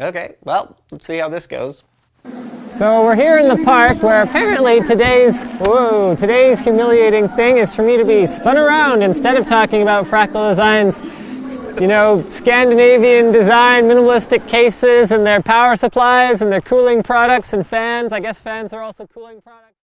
Okay, well, let's see how this goes. So we're here in the park where apparently today's, whoa, today's humiliating thing is for me to be spun around instead of talking about Fractal Design's, you know, Scandinavian design, minimalistic cases and their power supplies and their cooling products and fans. I guess fans are also cooling products.